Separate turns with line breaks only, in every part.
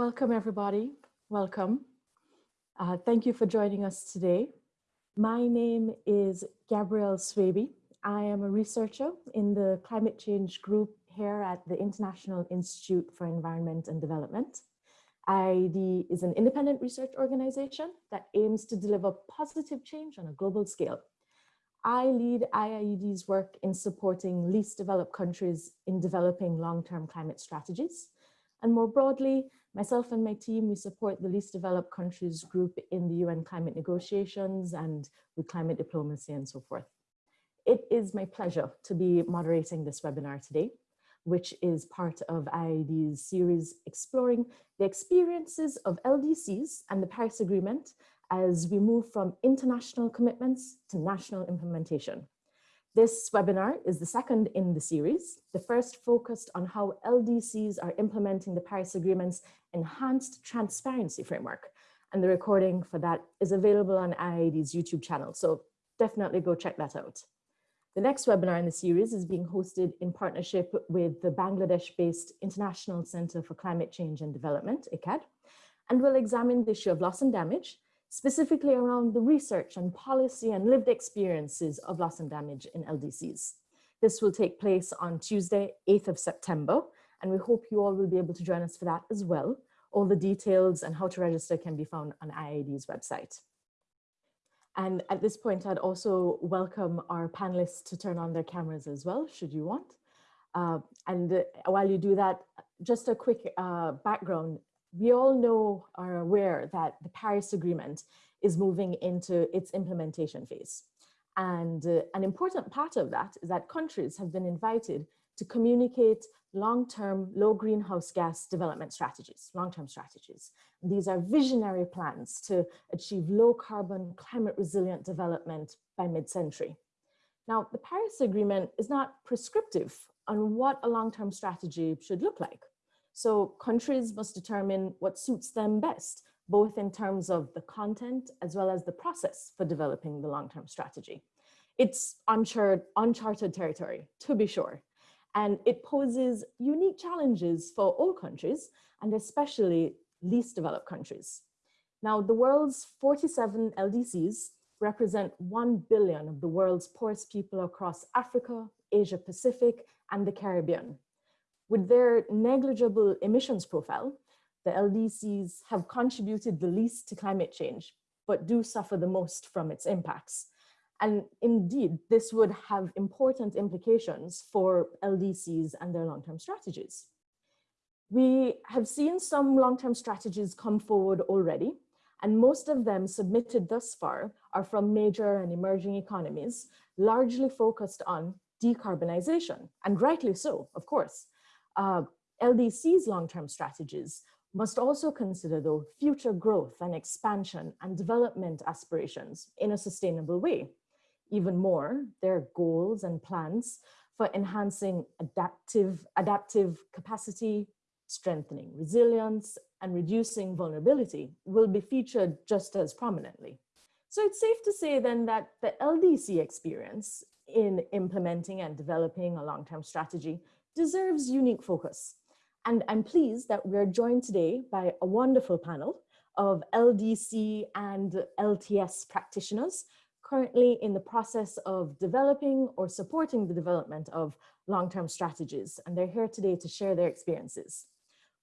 Welcome, everybody. Welcome. Uh, thank you for joining us today. My name is Gabrielle Swaby. I am a researcher in the climate change group here at the International Institute for Environment and Development. IIED is an independent research organization that aims to deliver positive change on a global scale. I lead IIED's work in supporting least developed countries in developing long-term climate strategies. And more broadly, Myself and my team, we support the least developed countries group in the UN climate negotiations and with climate diplomacy and so forth. It is my pleasure to be moderating this webinar today, which is part of IIED's series exploring the experiences of LDCs and the Paris Agreement as we move from international commitments to national implementation. This webinar is the second in the series. The first focused on how LDCs are implementing the Paris Agreement's enhanced transparency framework. And the recording for that is available on IIED's YouTube channel. So definitely go check that out. The next webinar in the series is being hosted in partnership with the Bangladesh-based International Center for Climate Change and Development, ICCCAD, and will examine the issue of loss and damage specifically around the research and policy and lived experiences of loss and damage in LDCs. This will take place on Tuesday, 8th of September, and we hope you all will be able to join us for that as well. All the details and how to register can be found on IIED's website. And at this point, I'd also welcome our panelists to turn on their cameras as well, should you want. Uh, and uh, while you do that, just a quick uh, background we all know are aware that the Paris Agreement is moving into its implementation phase. And uh, an important part of that is that countries have been invited to communicate long-term low greenhouse gas development strategies, long-term strategies. These are visionary plans to achieve low carbon climate resilient development by mid-century. Now, the Paris Agreement is not prescriptive on what a long-term strategy should look like. So countries must determine what suits them best, both in terms of the content as well as the process for developing the long-term strategy. It's uncharted, territory, to be sure, and it poses unique challenges for all countries and especially least developed countries. Now, the world's 47 LDCs represent 1 billion of the world's poorest people across Africa, Asia Pacific, and the Caribbean. With their negligible emissions profile, the LDCs have contributed the least to climate change, but do suffer the most from its impacts. And indeed, this would have important implications for LDCs and their long-term strategies. We have seen some long-term strategies come forward already, and most of them submitted thus far are from major and emerging economies, largely focused on decarbonization, and rightly so, of course uh, LDC's long-term strategies must also consider though future growth and expansion and development aspirations in a sustainable way. Even more, their goals and plans for enhancing adaptive, adaptive capacity, strengthening resilience, and reducing vulnerability will be featured just as prominently. So it's safe to say then that the LDC experience in implementing and developing a long-term strategy deserves unique focus. And I'm pleased that we're joined today by a wonderful panel of LDC and LTS practitioners currently in the process of developing or supporting the development of long-term strategies. And they're here today to share their experiences.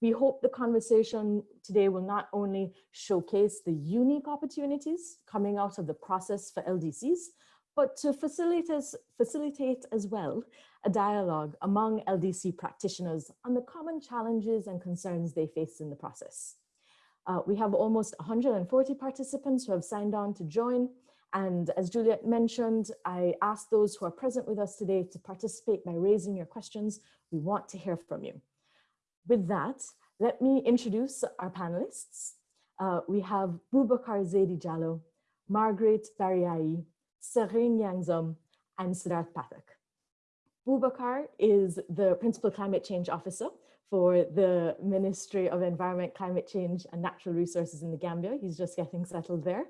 We hope the conversation today will not only showcase the unique opportunities coming out of the process for LDCs, but to facilitate, as well a dialogue among LDC practitioners on the common challenges and concerns they face in the process. Uh, we have almost 140 participants who have signed on to join. And as Juliet mentioned, I ask those who are present with us today to participate by raising your questions. We want to hear from you. With that, let me introduce our panelists. Uh, we have Boubacar Zaidi Jallow, Margaret Barihaihi, Sering Yangzom, and Siddharth Pathak. Boubacar is the Principal Climate Change Officer for the Ministry of Environment, Climate Change and Natural Resources in the Gambia. He's just getting settled there.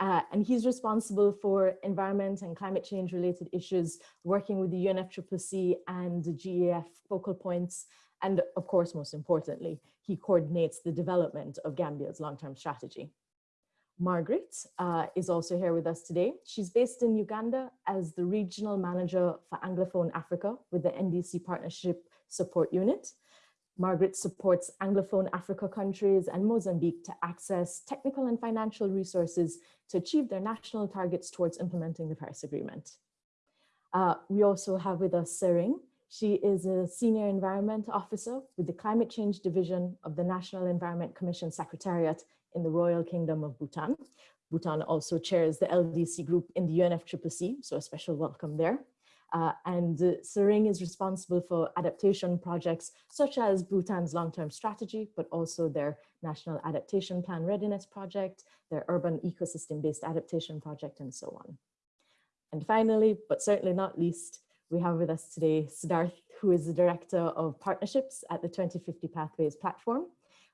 Uh, and he's responsible for environment and climate change related issues, working with the UNFCCC and the GEF focal points And of course, most importantly, he coordinates the development of Gambia's long-term strategy. Margaret uh, is also here with us today. She's based in Uganda as the Regional Manager for Anglophone Africa with the NDC Partnership Support Unit. Margaret supports Anglophone Africa countries and Mozambique to access technical and financial resources to achieve their national targets towards implementing the Paris Agreement. Uh, we also have with us Sering. She is a Senior Environment Officer with the Climate Change Division of the National Environment Commission Secretariat in the Royal Kingdom of Bhutan. Bhutan also chairs the LDC group in the UNFCCC, so a special welcome there. Uh, and uh, Sering is responsible for adaptation projects such as Bhutan's long-term strategy, but also their National Adaptation Plan Readiness Project, their Urban Ecosystem-Based Adaptation Project, and so on. And finally, but certainly not least, we have with us today Siddharth, who is the Director of Partnerships at the 2050 Pathways Platform,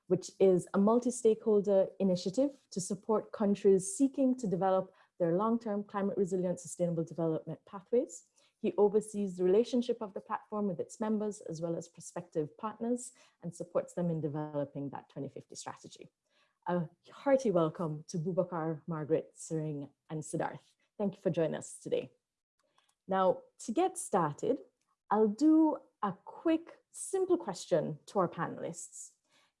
which is a multi-stakeholder initiative to support countries seeking to develop their long-term climate resilient sustainable development pathways he oversees the relationship of the platform with its members as well as prospective partners and supports them in developing that 2050 strategy. A hearty welcome to Bubakar, Margaret, Sering, and Siddharth. Thank you for joining us today. Now, to get started, I'll do a quick, simple question to our panelists.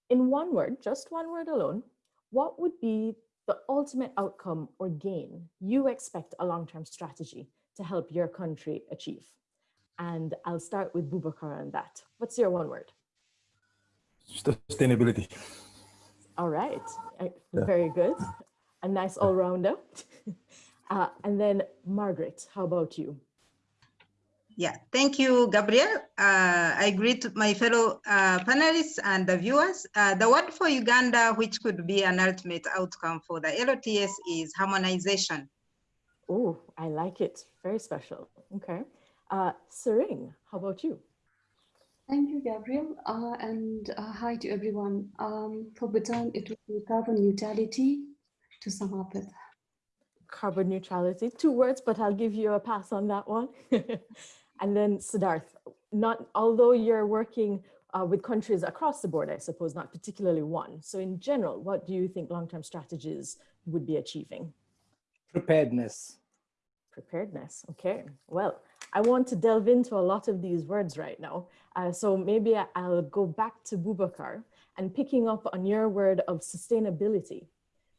In one word, just one word alone, what would be the ultimate outcome or gain you expect a long-term strategy to help your country achieve? And I'll start with Bubakar on that. What's your one word?
Sustainability.
All right, very good. A nice all-rounder. uh, and then Margaret, how about you?
Yeah, thank you, Gabriel. Uh, I greet my fellow uh, panelists and the viewers. Uh, the word for Uganda, which could be an ultimate outcome for the LOTS is harmonization.
Oh, I like it. Very special. Okay. Uh, Sering, how about you?
Thank you, Gabriel, uh, and uh, hi to everyone. Um, for Bhutan, it would be carbon neutrality to sum up it.
Carbon neutrality, two words, but I'll give you a pass on that one. and then Siddharth, not although you're working uh, with countries across the board, I suppose, not particularly one. So in general, what do you think long-term strategies would be achieving?
Preparedness.
Preparedness. Okay. Well, I want to delve into a lot of these words right now. Uh, so maybe I'll go back to Bubakar and picking up on your word of sustainability.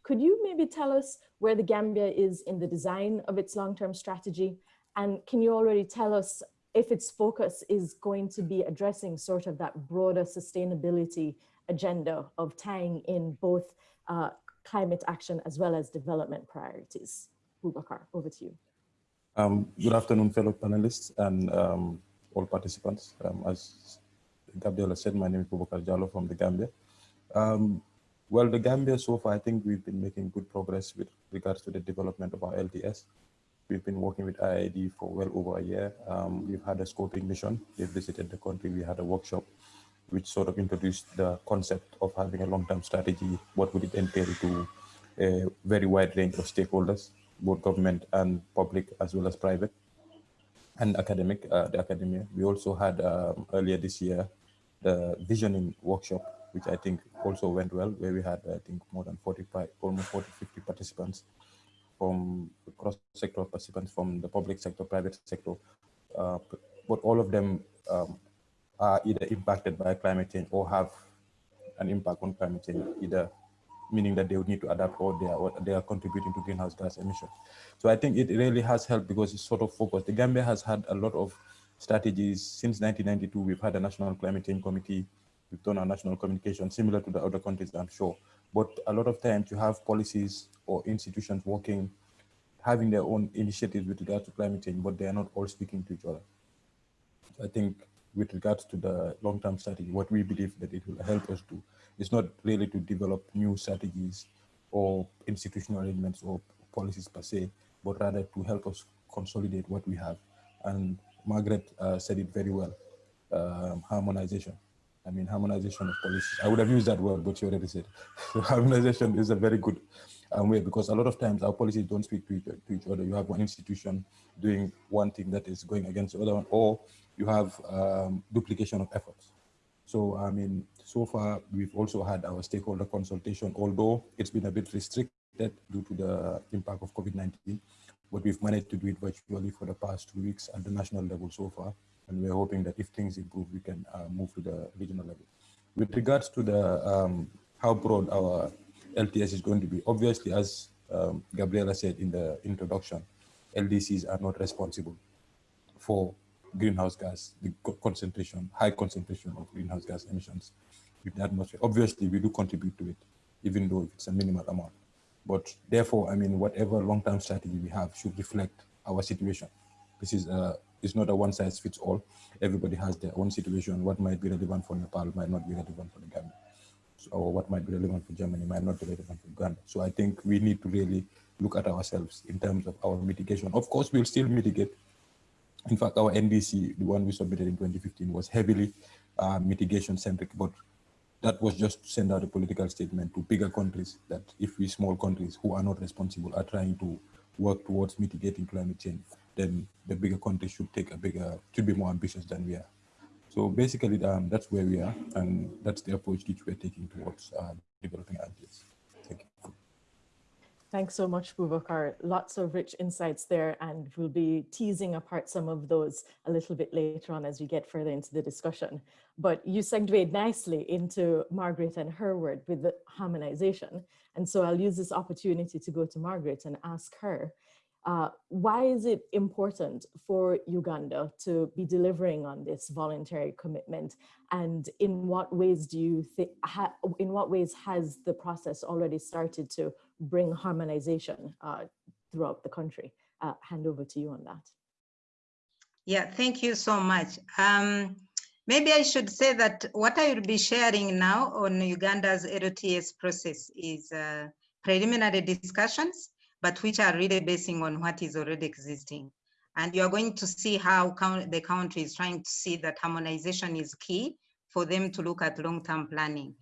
Could you maybe tell us where the Gambia is in the design of its long-term strategy? And can you already tell us if its focus is going to be addressing sort of that broader sustainability agenda of tying in both uh, climate action as well as development priorities? Bubakar, over to you.
Um, good afternoon, fellow panelists and um, all participants. Um, as Gabriela said, my name is Bubakar Jallow from the Gambia. Um, well, the Gambia so far, I think we've been making good progress with regards to the development of our LTS. We've been working with IIED for well over a year. Um, we've had a scoping mission. They visited the country. We had a workshop which sort of introduced the concept of having a long-term strategy. What would it entail to a very wide range of stakeholders both government and public as well as private and academic, uh, the academia. We also had um, earlier this year the visioning workshop, which I think also went well, where we had, I think, more than 45, almost 40, 50 participants from cross-sector participants from the public sector, private sector, uh, but all of them um, are either impacted by climate change or have an impact on climate change, either meaning that they would need to adapt or they are, they are contributing to greenhouse gas emissions. So I think it really has helped because it's sort of focused. The Gambia has had a lot of strategies since 1992. We've had a national climate change committee. We've done our national communication similar to the other countries, I'm sure. But a lot of times you have policies or institutions working, having their own initiatives with regard to climate change, but they are not all speaking to each other. I think with regards to the long-term strategy, what we believe that it will help us do is not really to develop new strategies or institutional arrangements or policies per se, but rather to help us consolidate what we have. And Margaret uh, said it very well, um, harmonization. I mean, harmonization of policies. I would have used that word, but you already said. So harmonization is a very good um, way because a lot of times our policies don't speak to each, to each other. You have one institution doing one thing that is going against the other one, or you have um, duplication of efforts. So, I mean, so far we've also had our stakeholder consultation, although it's been a bit restricted due to the impact of COVID-19, but we've managed to do it virtually for the past two weeks at the national level so far. And we're hoping that if things improve, we can uh, move to the regional level. With regards to the um, how broad our LTS is going to be, obviously, as um, Gabriela said in the introduction, LDCs are not responsible for greenhouse gas, the concentration, high concentration of greenhouse gas emissions in the atmosphere. Obviously, we do contribute to it, even though it's a minimal amount. But therefore, I mean, whatever long-term strategy we have should reflect our situation. This is a, it's not a one size fits all. Everybody has their own situation. What might be relevant for Nepal might not be relevant for the Gambia. So, or what might be relevant for Germany might not be relevant for Uganda. So I think we need to really look at ourselves in terms of our mitigation. Of course, we'll still mitigate. In fact, our NDC, the one we submitted in 2015, was heavily uh, mitigation centric, but that was just to send out a political statement to bigger countries that if we small countries who are not responsible are trying to work towards mitigating climate change, then the bigger countries should take a bigger, should be more ambitious than we are. So basically, um, that's where we are, and that's the approach which we're taking towards uh, developing ideas. Thank you.
Thanks so much, Bubakar. Lots of rich insights there, and we'll be teasing apart some of those a little bit later on as we get further into the discussion. But you segued nicely into Margaret and her word with the harmonization. And so I'll use this opportunity to go to Margaret and ask her, uh, why is it important for Uganda to be delivering on this voluntary commitment? And in what ways do you think, in what ways has the process already started to bring harmonization uh, throughout the country? Uh, hand over to you on that.
Yeah, thank you so much. Um, maybe I should say that what I will be sharing now on Uganda's LTS process is uh, preliminary discussions but which are really basing on what is already existing. And you're going to see how the country is trying to see that harmonization is key for them to look at long-term planning.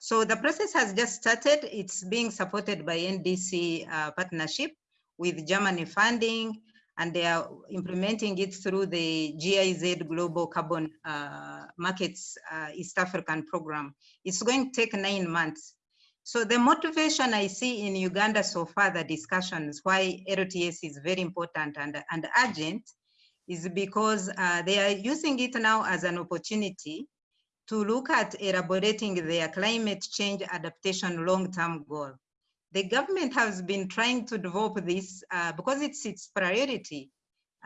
So the process has just started. It's being supported by NDC uh, partnership with Germany funding, and they are implementing it through the GIZ Global Carbon uh, Markets uh, East African Program. It's going to take nine months. So the motivation I see in Uganda so far, the discussions why LTS is very important and, and urgent is because uh, they are using it now as an opportunity to look at elaborating their climate change adaptation long-term goal. The government has been trying to develop this uh, because it's its priority.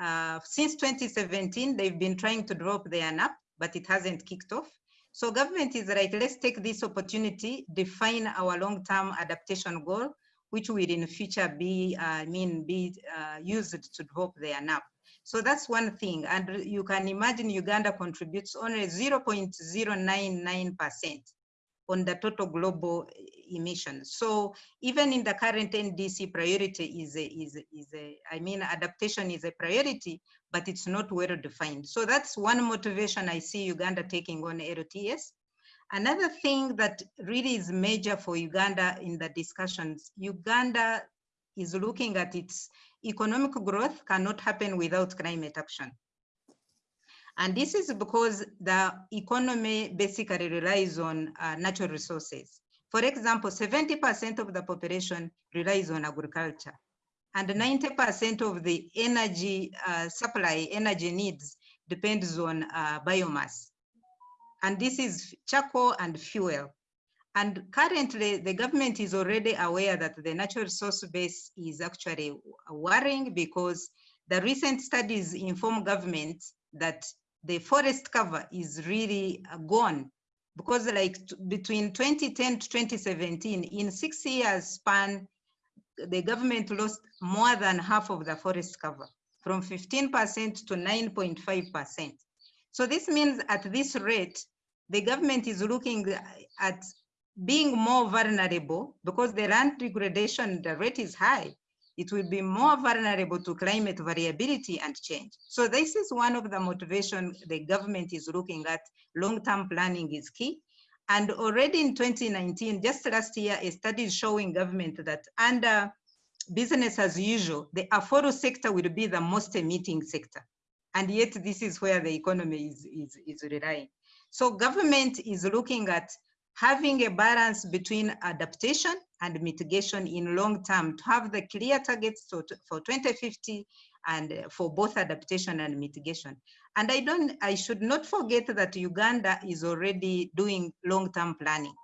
Uh, since 2017, they've been trying to develop the NAP, but it hasn't kicked off. So government is right, let's take this opportunity, define our long-term adaptation goal, which will in future be, uh, mean, be uh, used to develop the NAP. So that's one thing. And you can imagine Uganda contributes only 0.099% on the total global emissions. So even in the current NDC priority is a, is, is a, I mean, adaptation is a priority, but it's not well defined. So that's one motivation I see Uganda taking on LTS. Another thing that really is major for Uganda in the discussions, Uganda is looking at its economic growth cannot happen without climate action. And this is because the economy basically relies on uh, natural resources. For example, 70% of the population relies on agriculture and 90% of the energy uh, supply, energy needs depends on uh, biomass. And this is charcoal and fuel. And currently the government is already aware that the natural resource base is actually worrying because the recent studies inform government that the forest cover is really uh, gone because like between 2010 to 2017 in six years span the government lost more than half of the forest cover from 15% to 9.5%. So this means at this rate, the government is looking at being more vulnerable because the land degradation, the rate is high. It will be more vulnerable to climate variability and change. So this is one of the motivation the government is looking at. Long-term planning is key. And already in 2019, just last year, a study showing government that under business as usual, the AFOLU sector will be the most emitting sector. And yet this is where the economy is, is, is relying. So government is looking at having a balance between adaptation and mitigation in long term to have the clear targets to- for 2050 and for both adaptation and mitigation. And I don't, I should not forget that Uganda is already doing long-term planning.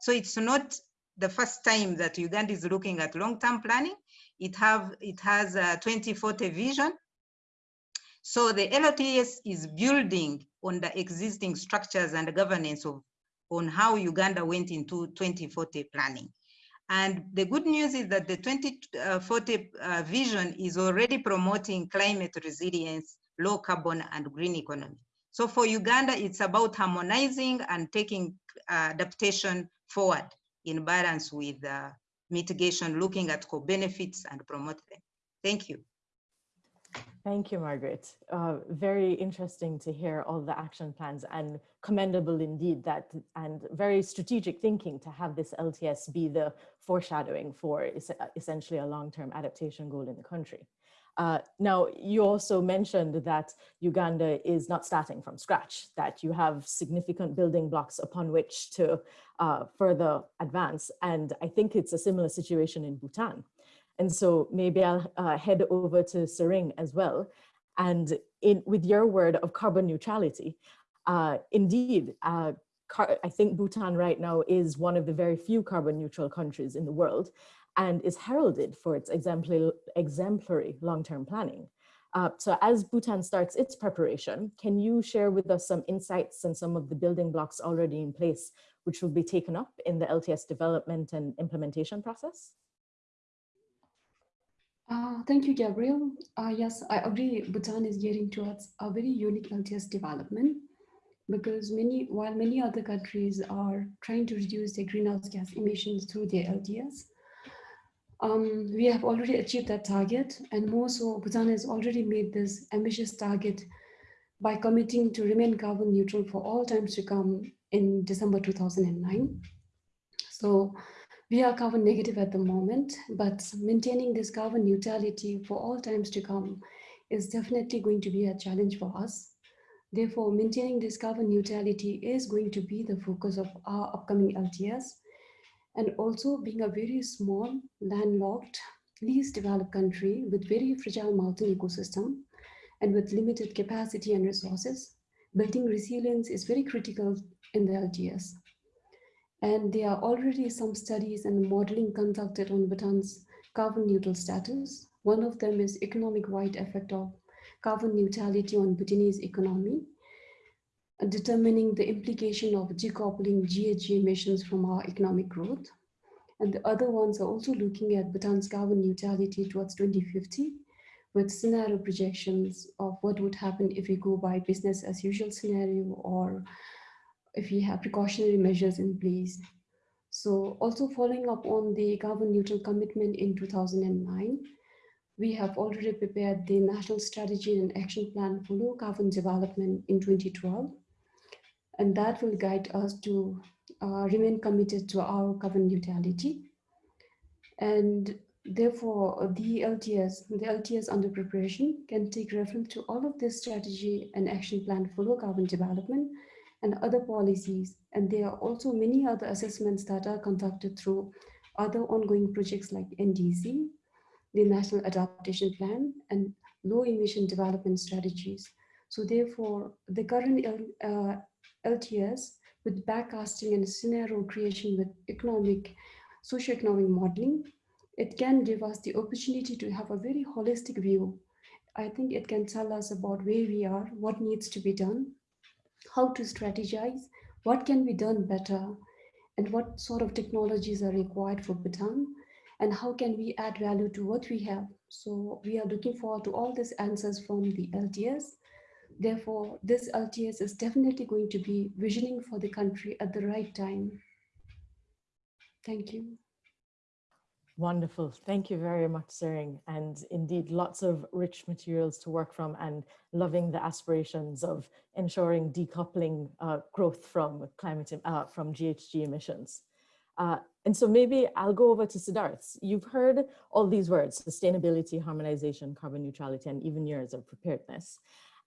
So it's not the first time that Uganda is looking at long-term planning. It have, it has a 2040 vision. So the LOTS is building on the existing structures and governance of on how Uganda went into 2040 planning. And the good news is that the 2040 uh, vision is already promoting climate resilience, low carbon and green economy. So for Uganda, it's about harmonizing and taking uh, adaptation forward in balance with uh, mitigation, looking at co-benefits and promote them. Thank you.
Thank you, Margaret. Uh, very interesting to hear all the action plans and commendable indeed that and very strategic thinking to have this LTS be the foreshadowing for es essentially a long-term adaptation goal in the country. Uh, now, you also mentioned that Uganda is not starting from scratch, that you have significant building blocks upon which to uh, further advance. And I think it's a similar situation in Bhutan. And so maybe I'll uh, head over to Sering as well. And in, with your word of carbon neutrality, uh, indeed, uh, I think Bhutan right now is one of the very few carbon neutral countries in the world and is heralded for its exemplary, exemplary long-term planning. Uh, so as Bhutan starts its preparation, can you share with us some insights and some of the building blocks already in place, which will be taken up in the LTS development and implementation process?
Uh, thank you, Gabriel. Uh, yes, I agree. Bhutan is gearing towards a very unique LTS development because many, while many other countries are trying to reduce their greenhouse gas emissions through their LTS, um, we have already achieved that target and more so Bhutan has already made this ambitious target by committing to remain carbon neutral for all times to come in December 2009. So we are carbon negative at the moment, but maintaining this carbon neutrality for all times to come is definitely going to be a challenge for us. Therefore, maintaining this carbon neutrality is going to be the focus of our upcoming LTS and also being a very small, landlocked, least developed country with very fragile mountain ecosystem and with limited capacity and resources, building resilience is very critical in the LTS. And there are already some studies and modeling conducted on Bhutan's carbon neutral status. One of them is economic wide effect of carbon neutrality on Bhutanese economy determining the implication of decoupling GHG emissions from our economic growth. And the other ones are also looking at Bhutan's carbon neutrality towards 2050 with scenario projections of what would happen if we go by business as usual scenario or if we have precautionary measures in place. So also following up on the carbon neutral commitment in 2009, we have already prepared the National Strategy and Action Plan for Low Carbon Development in 2012 and that will guide us to uh, remain committed to our carbon neutrality. And therefore, the LTS, the LTS under preparation can take reference to all of this strategy and action plan for low carbon development and other policies. And there are also many other assessments that are conducted through other ongoing projects like NDC, the National Adaptation Plan, and low emission development strategies. So therefore, the current uh, LTS with backcasting and scenario creation with economic, socioeconomic modeling, it can give us the opportunity to have a very holistic view. I think it can tell us about where we are, what needs to be done, how to strategize, what can be done better, and what sort of technologies are required for Bhutan, and how can we add value to what we have. So we are looking forward to all these answers from the LTS Therefore, this LTS is definitely going to be visioning for the country at the right time. Thank you.
Wonderful. Thank you very much, Sering. And indeed, lots of rich materials to work from and loving the aspirations of ensuring decoupling uh, growth from climate, uh, from GHG emissions. Uh, and so maybe I'll go over to Siddharth. You've heard all these words, sustainability, harmonization, carbon neutrality, and even years of preparedness.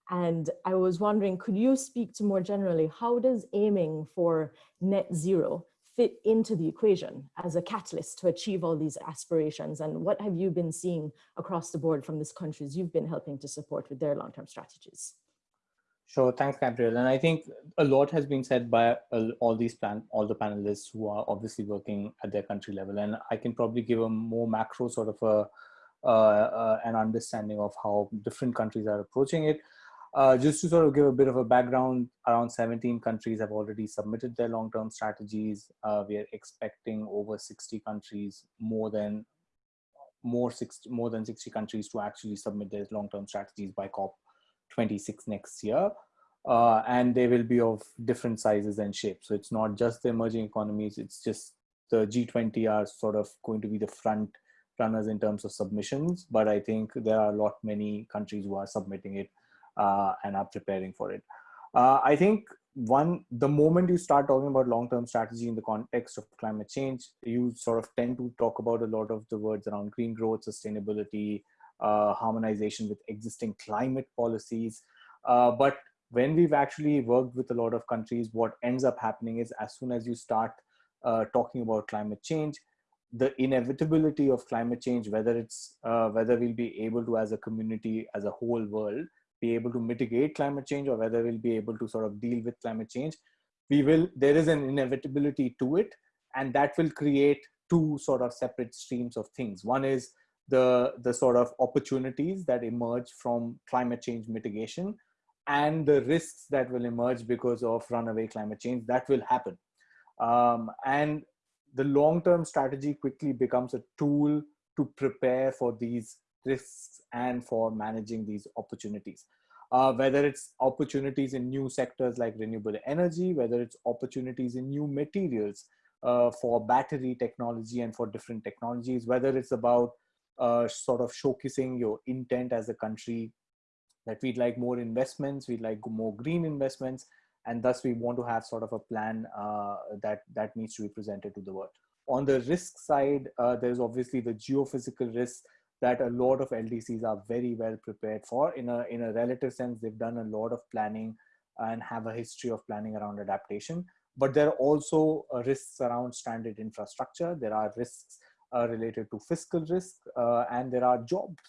And I was wondering, could you speak to more generally, how does aiming for net zero fit into the equation as a catalyst to achieve all these aspirations? And what have you been seeing across the board from these countries you've been helping to support with their long-term strategies?
Sure, thanks, Gabriel. And I think a lot has been said by all these plan, all the panelists who are obviously working at their country level. And I can probably give a more macro sort of a, uh, uh, an understanding of how different countries are approaching it. Uh, just to sort of give a bit of a background, around 17 countries have already submitted their long-term strategies. Uh, we are expecting over 60 countries, more than more 60, more than 60 countries to actually submit their long-term strategies by COP26 next year. Uh, and they will be of different sizes and shapes. So it's not just the emerging economies, it's just the G20 are sort of going to be the front runners in terms of submissions, but I think there are a lot many countries who are submitting it and are preparing for it. Uh, I think one, the moment you start talking about long-term strategy in the context of climate change, you sort of tend to talk about a lot of the words around green growth, sustainability, uh, harmonization with existing climate policies. Uh, but when we've actually worked with a lot of countries, what ends up happening is as soon as you start uh, talking about climate change, the inevitability of climate change, whether it's uh, whether we'll be able to, as a community, as a whole world, be able to mitigate climate change or whether we'll be able to sort of deal with climate change we will there is an inevitability to it and that will create two sort of separate streams of things. One is the the sort of opportunities that emerge from climate change mitigation and the risks that will emerge because of runaway climate change that will happen. Um, and the long-term strategy quickly becomes a tool to prepare for these risks and for managing these opportunities. Uh, whether it's opportunities in new sectors like renewable energy, whether it's opportunities in new materials uh, for battery technology and for different technologies, whether it's about uh, sort of showcasing your intent as a country that we'd like more investments, we'd like more green investments, and thus we want to have sort of a plan uh, that, that needs to be presented to the world. On the risk side, uh, there's obviously the geophysical risks that a lot of LDCs are very well prepared for. In a, in a relative sense, they've done a lot of planning and have a history of planning around adaptation. But there are also uh, risks around stranded infrastructure. There are risks uh, related to fiscal risk, uh, and there are jobs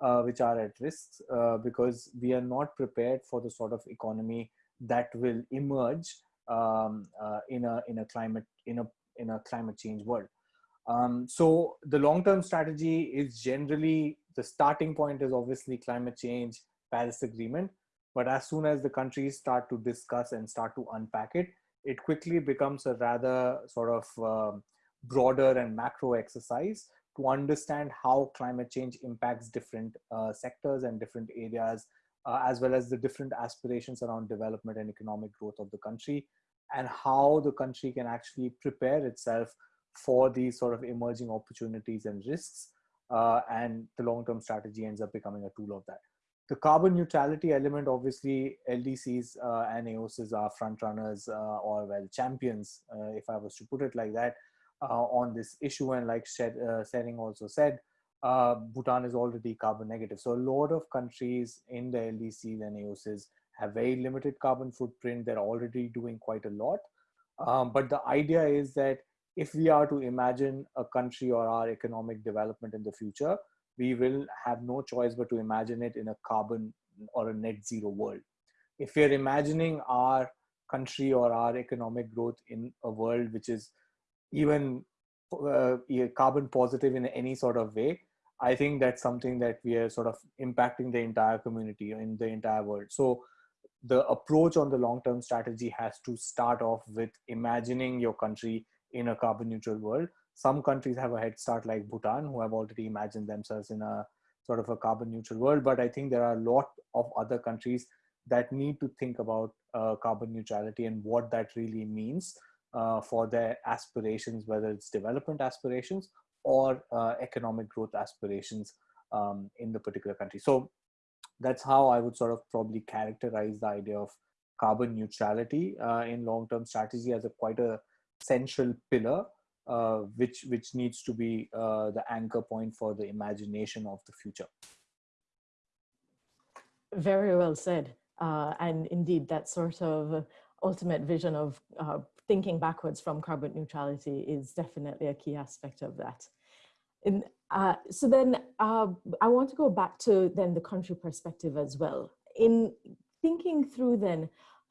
uh, which are at risk uh, because we are not prepared for the sort of economy that will emerge um, uh, in a in a climate in a in a climate change world. Um, so the long-term strategy is generally the starting point is obviously climate change, Paris Agreement. But as soon as the countries start to discuss and start to unpack it, it quickly becomes a rather sort of uh, broader and macro exercise to understand how climate change impacts different uh, sectors and different areas, uh, as well as the different aspirations around development and economic growth of the country, and how the country can actually prepare itself for these sort of emerging opportunities and risks. Uh, and the long-term strategy ends up becoming a tool of that. The carbon neutrality element, obviously, LDCs uh, and AOSIS are front runners uh, or well champions, uh, if I was to put it like that, uh, on this issue. And like uh, Sering also said, Bhutan is already carbon negative. So a lot of countries in the LDCs and AOSIS have very limited carbon footprint. They're already doing quite a lot. Um, but the idea is that if we are to imagine a country or our economic development in the future, we will have no choice but to imagine it in a carbon or a net zero world. If we are imagining our country or our economic growth in a world which is even uh, carbon positive in any sort of way, I think that's something that we are sort of impacting the entire community in the entire world. So the approach on the long-term strategy has to start off with imagining your country in a carbon neutral world. Some countries have a head start like Bhutan who have already imagined themselves in a sort of a carbon neutral world. But I think there are a lot of other countries that need to think about uh, carbon neutrality and what that really means uh, for their aspirations, whether it's development aspirations or uh, economic growth aspirations um, in the particular country. So that's how I would sort of probably characterize the idea of carbon neutrality uh, in long-term strategy as a quite a central pillar uh, which which needs to be uh, the anchor point for the imagination of the future.
Very well said. Uh, and indeed, that sort of ultimate vision of uh, thinking backwards from carbon neutrality is definitely a key aspect of that. In, uh, so then uh, I want to go back to then the country perspective as well. In thinking through then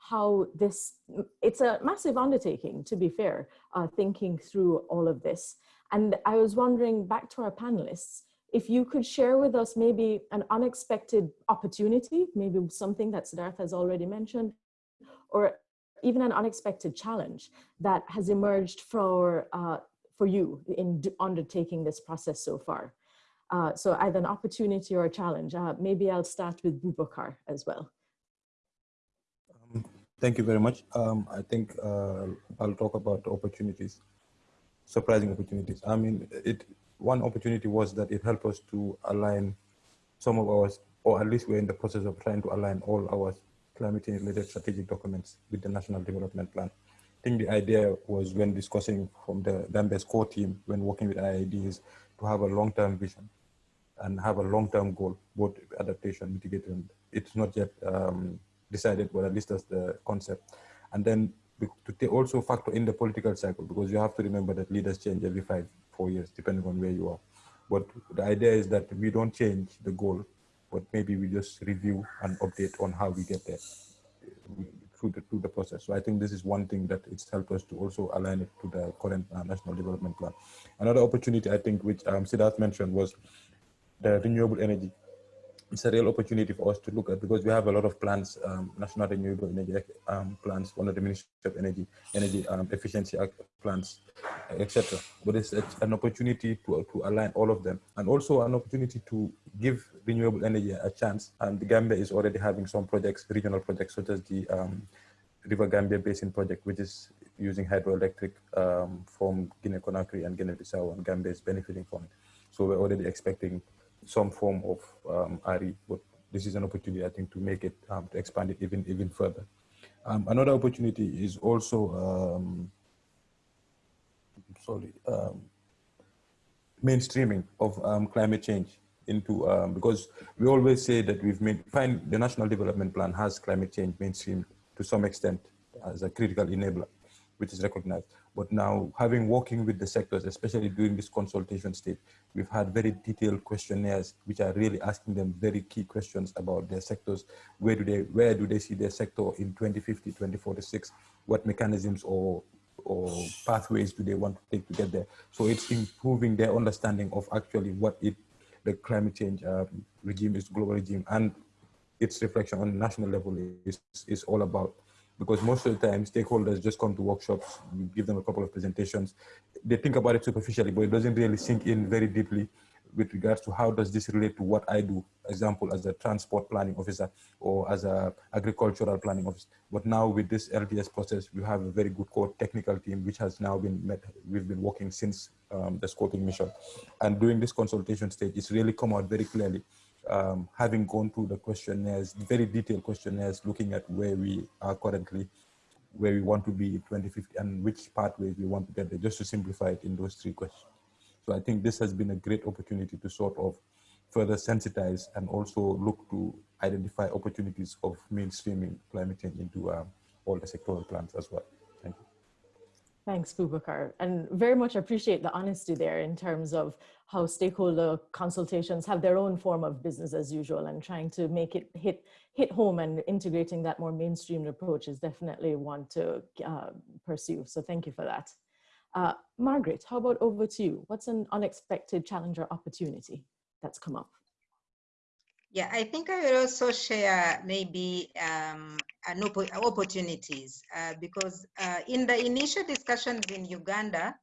how this, it's a massive undertaking to be fair, uh, thinking through all of this. And I was wondering back to our panelists, if you could share with us maybe an unexpected opportunity, maybe something that Siddharth has already mentioned, or even an unexpected challenge that has emerged for, uh, for you in undertaking this process so far. Uh, so either an opportunity or a challenge. Uh, maybe I'll start with Bubakar as well.
Thank you very much. Um, I think uh, I'll talk about opportunities, surprising opportunities. I mean, it one opportunity was that it helped us to align some of our, or at least we're in the process of trying to align all our climate change related strategic documents with the National Development Plan. I think the idea was when discussing from the Gambia's core team, when working with IIED to have a long-term vision and have a long-term goal, both adaptation, mitigation. It's not yet um, decided, but at least that's the concept. And then to also factor in the political cycle, because you have to remember that leaders change every five, four years, depending on where you are. But the idea is that we don't change the goal, but maybe we just review and update on how we get there through the, through the process. So I think this is one thing that it's helped us to also align it to the current uh, national development plan. Another opportunity I think which um, Siddharth mentioned was the renewable energy it's a real opportunity for us to look at because we have a lot of plans, um, national renewable energy um, plans, one of the Ministry of Energy, energy um, efficiency plans, etc. But it's, an opportunity to, to align all of them and also an opportunity to give renewable energy a chance. And the Gambia is already having some projects, regional projects, such as the um, River Gambia Basin project, which is using hydroelectric um, from Guinea-Conakry and Guinea-Bissau, and Gambia is benefiting from it. So we're already expecting some form of um, RE, but this is an opportunity, I think, to make it, um, to expand it even, even further. Um, another opportunity is also, um, sorry, um, mainstreaming of um, climate change into, because we always say that we've made, find the National Development Plan has climate change mainstream to some extent as a critical enabler, which is recognized. But now having working with the sectors, especially during this consultation stage, we've had very detailed questionnaires, which are really asking them very key questions about their sectors. Where do they, where do they see their sector in 2050, 2046? What mechanisms or or pathways do they want to take to get there? So it's improving their understanding of actually what it, the climate change um, regime is, global regime, and its reflection on national level is, is all about because most of the time stakeholders just come to workshops, we give them a couple of presentations. They think about it superficially, but it doesn't really sink in very deeply with regards to how does this relate to what I do, example, as a transport planning officer or as a agricultural planning officer. But now with this LTS process, we have a very good core technical team, which has now been met. We've been working since um, the scoping mission. And during this consultation stage, it's really come out very clearly um, having gone through the questionnaires, very detailed questionnaires, looking at where we are currently, where we want to be in 2050, and which pathways we want to get there, just to simplify it in those three questions. So I think this has been a great opportunity to sort of further sensitize and also look to identify opportunities of mainstreaming climate change into um, all the sectoral plans as well.
Thanks, Bubakar, and very much appreciate the honesty there in terms of how stakeholder consultations have their own form of business as usual and trying to make it hit hit home and integrating that more mainstream approach is definitely one to uh, pursue. So thank you for that. Uh, Margaret, how about over to you? What's an unexpected challenge or opportunity that's come up?
Yeah, I think I will also share maybe um, opp opportunities uh, because uh, in the initial discussions in Uganda,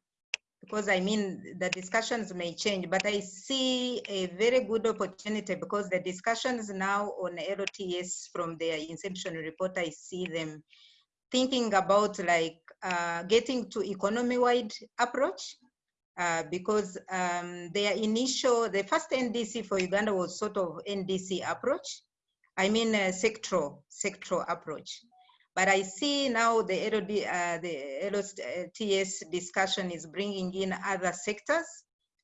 because I mean the discussions may change, but I see a very good opportunity because the discussions now on LTS from their inception report, I see them thinking about like uh, getting to economy-wide approach uh, because um, their initial, the first NDC for Uganda was sort of NDC approach. I mean a sectoral, sectoral approach. But I see now the, LOD, uh, the discussion is bringing in other sectors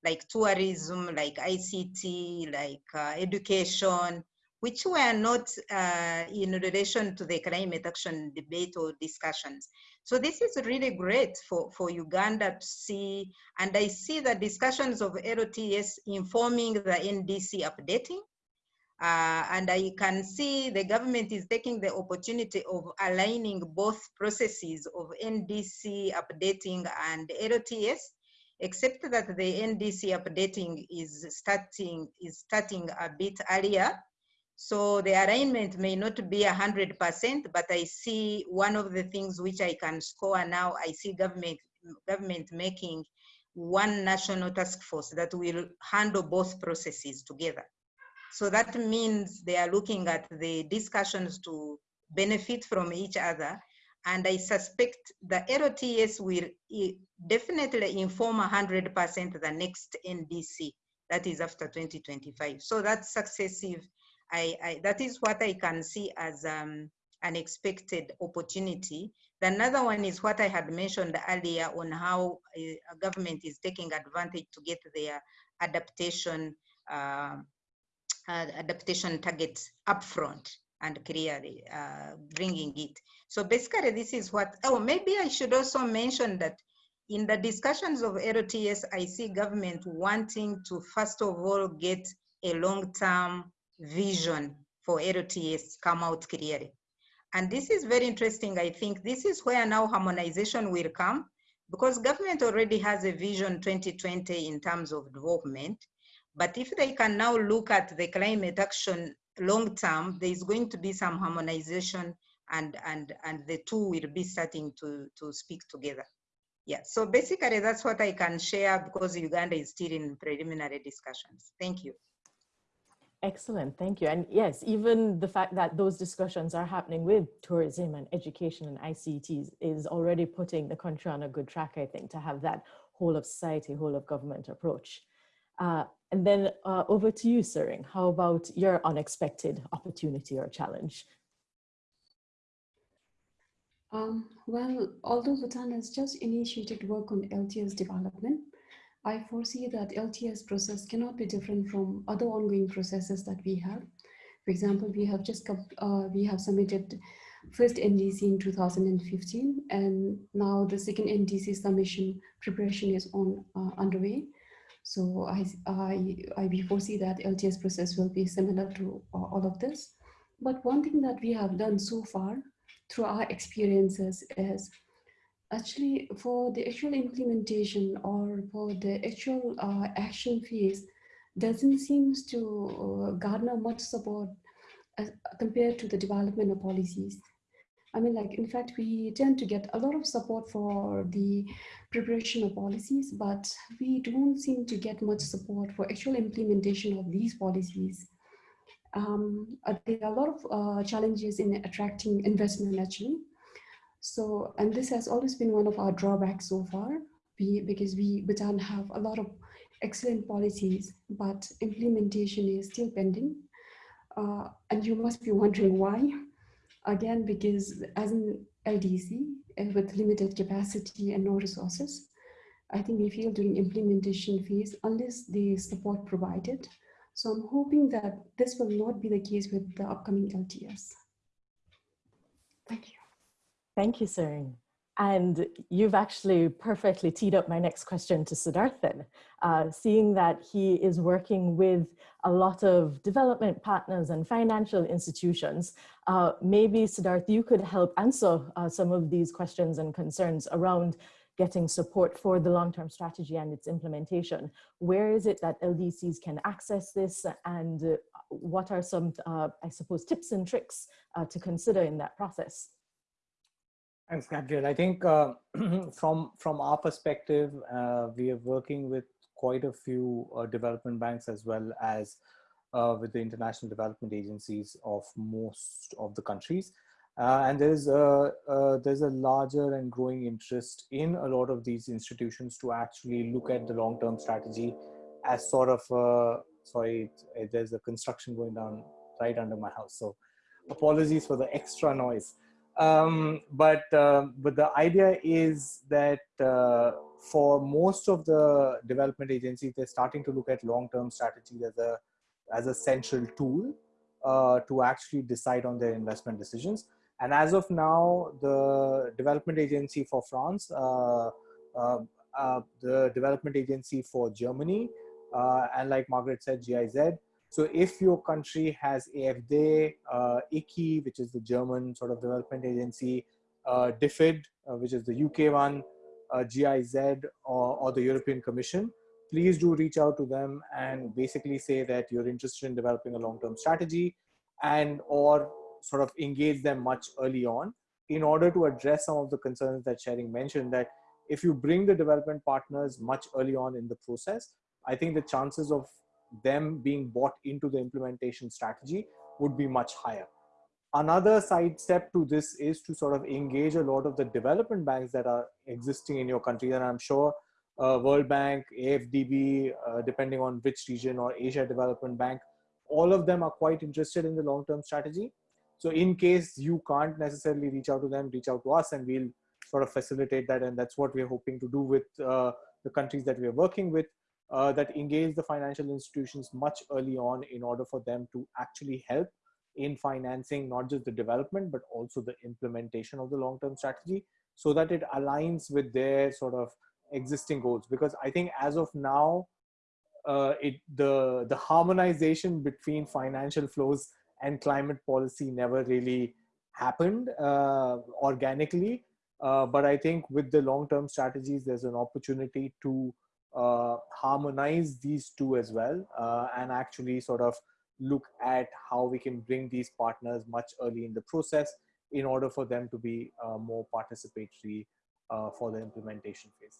like tourism, like ICT, like uh, education, which were not uh, in relation to the climate action debate or discussions. So this is really great for, for Uganda to see, and I see the discussions of LTS informing the NDC updating. Uh, and I can see the government is taking the opportunity of aligning both processes of NDC updating and LTS, except that the NDC updating is starting, is starting a bit earlier so the alignment may not be 100%, but I see one of the things which I can score now, I see government, government making one national task force that will handle both processes together. So that means they are looking at the discussions to benefit from each other. And I suspect the LTS will definitely inform 100% the next NDC, that is after 2025. So that's successive I, I, that is what I can see as um, an expected opportunity. The another one is what I had mentioned earlier on how a, a government is taking advantage to get their adaptation uh, uh, adaptation targets upfront and clearly uh, bringing it. So basically this is what, oh, maybe I should also mention that in the discussions of LTS, I see government wanting to first of all get a long-term vision for LTS come out clearly. And this is very interesting. I think this is where now harmonization will come because government already has a vision 2020 in terms of development. But if they can now look at the climate action long term, there is going to be some harmonization and, and, and the two will be starting to, to speak together. Yeah, so basically that's what I can share because Uganda is still in preliminary discussions. Thank you.
Excellent, thank you. And yes, even the fact that those discussions are happening with tourism and education and ICTs is already putting the country on a good track, I think, to have that whole of society, whole of government approach. Uh, and then uh, over to you, Sering. How about your unexpected opportunity or challenge?
Um, well, although Bhutan has just initiated work on LTS development, I foresee that LTS process cannot be different from other ongoing processes that we have. For example, we have just uh, we have submitted first NDC in 2015, and now the second NDC submission preparation is on uh, underway. So I, I, I foresee that LTS process will be similar to uh, all of this. But one thing that we have done so far through our experiences is actually for the actual implementation or for the actual uh, action phase doesn't seem to uh, garner much support as, compared to the development of policies. I mean, like, in fact, we tend to get a lot of support for the preparation of policies, but we don't seem to get much support for actual implementation of these policies. Um, uh, there are a lot of uh, challenges in attracting investment, actually. So, and this has always been one of our drawbacks so far, we, because we Bhutan have a lot of excellent policies, but implementation is still pending. Uh, and you must be wondering why. Again, because as an LDC with limited capacity and no resources, I think we feel during implementation phase unless the support provided. So I'm hoping that this will not be the case with the upcoming LTS. Thank you.
Thank you, Sering. And you've actually perfectly teed up my next question to Siddharthan, uh, seeing that he is working with a lot of development partners and financial institutions. Uh, maybe Siddharth, you could help answer uh, some of these questions and concerns around getting support for the long-term strategy and its implementation. Where is it that LDCs can access this and what are some, uh, I suppose, tips and tricks uh, to consider in that process?
Thanks, Gabriel. I think uh, from from our perspective, uh, we are working with quite a few uh, development banks as well as uh, with the international development agencies of most of the countries. Uh, and there's a, uh, there's a larger and growing interest in a lot of these institutions to actually look at the long-term strategy as sort of, sorry, there's a construction going down right under my house. So apologies for the extra noise. Um, but uh, but the idea is that uh, for most of the development agencies, they're starting to look at long-term strategy as a as a central tool uh, to actually decide on their investment decisions. And as of now, the Development Agency for France, uh, uh, uh the Development Agency for Germany, and like Margaret said, GIZ. So if your country has AFD, uh, ICI, which is the German sort of development agency, uh, DFID, which is the UK one, GIZ, or, or the European Commission, please do reach out to them and basically say that you're interested in developing a long-term strategy and or sort of engage them much early on in order to address some of the concerns that Sering mentioned that if you bring the development partners much early on in the process, I think the chances of them being bought into the implementation strategy would be much higher. Another side step to this is to sort of engage a lot of the development banks that are existing in your country. And I'm sure uh, World Bank, AFDB, uh, depending on which region or Asia Development Bank, all of them are quite interested in the long-term strategy. So in case you can't necessarily reach out to them, reach out to us and we'll sort of facilitate that. And that's what we're hoping to do with uh, the countries that we're working with, uh, that engage the financial institutions much early on in order for them to actually help in financing not just the development, but also the implementation of the long-term strategy so that it aligns with their sort of existing goals. Because i think as of now uh, it the the harmonization between financial flows and climate policy never really happened uh, organically. Uh, but i think with the long term strategies there's an opportunity to uh, harmonize these two as well uh, and actually sort of look at how we can bring these partners much early in the process in order for them to be uh, more participatory for the implementation phase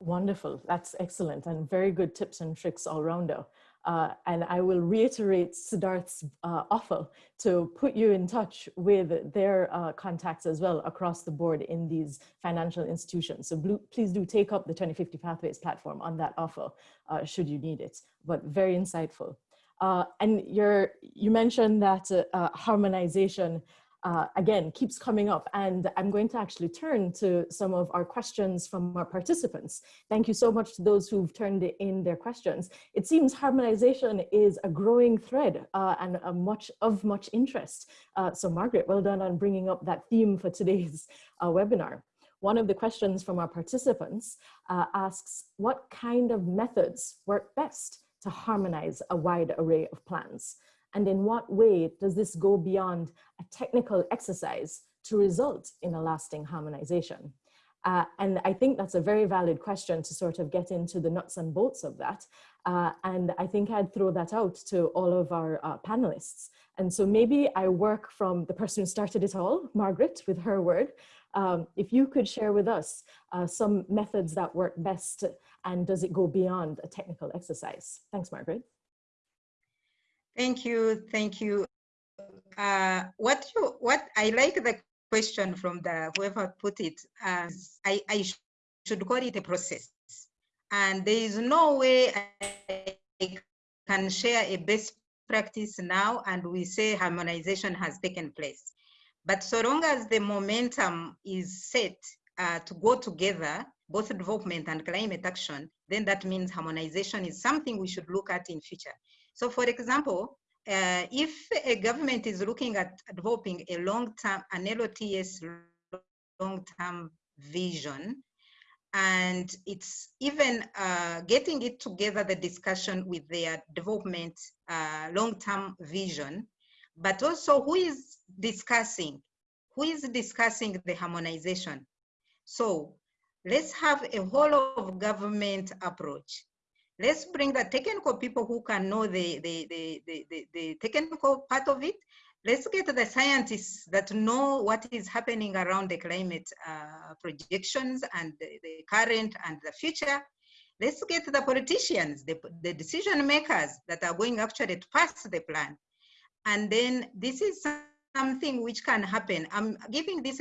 Wonderful. That's excellent and very good tips and tricks all rounder. Uh, and I will reiterate Siddharth's uh, offer to put you in touch with their uh, contacts as well across the board in these financial institutions. So blue, please do take up the 2050 Pathways platform on that offer uh, should you need it, but very insightful. Uh, and you you mentioned that uh, harmonization uh, again, keeps coming up. And I'm going to actually turn to some of our questions from our participants. Thank you so much to those who've turned in their questions. It seems harmonization is a growing thread uh, and a much of much interest. Uh, so Margaret, well done on bringing up that theme for today's uh, webinar. One of the questions from our participants uh, asks, what kind of methods work best to harmonize a wide array of plans? And in what way does this go beyond a technical exercise to result in a lasting harmonization? Uh, and I think that's a very valid question to sort of get into the nuts and bolts of that. Uh, and I think I'd throw that out to all of our uh, panelists. And so maybe I work from the person who started it all, Margaret, with her word. Um, if you could share with us uh, some methods that work best and does it go beyond a technical exercise? Thanks, Margaret.
Thank you, thank you. Uh, what you what I like the question from the whoever put it. Uh, I I sh should call it a process, and there is no way I can share a best practice now and we say harmonization has taken place. But so long as the momentum is set uh, to go together, both development and climate action, then that means harmonization is something we should look at in future. So for example, uh, if a government is looking at developing a long-term, an LTS long-term vision, and it's even uh, getting it together, the discussion with their development uh, long-term vision, but also who is discussing, who is discussing the harmonization. So let's have a whole of government approach let's bring the technical people who can know the, the, the, the, the, technical part of it. Let's get the scientists that know what is happening around the climate uh, projections and the, the, current and the future. Let's get the politicians, the, the decision makers that are going actually to pass the plan. And then this is something which can happen. I'm giving this